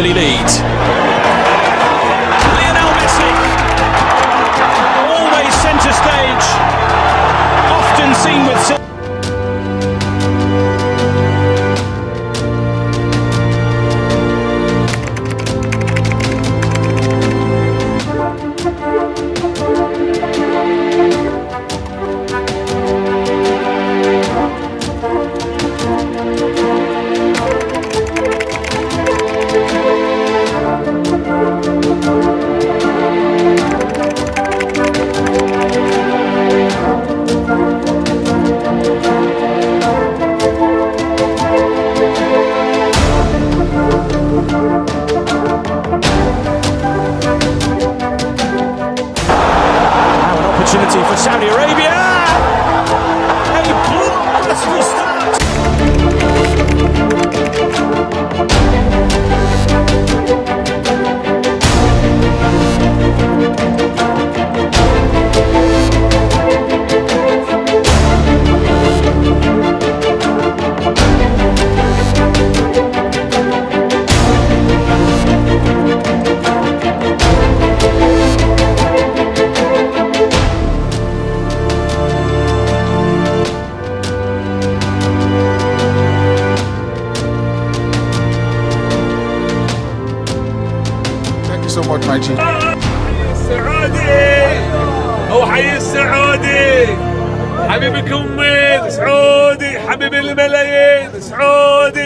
early lead. Opportunity for Saudi Arabia. Much, my G. السعودي! هو حي السعودي! حبيبكم سعودي! حبيب الملايين سعودي!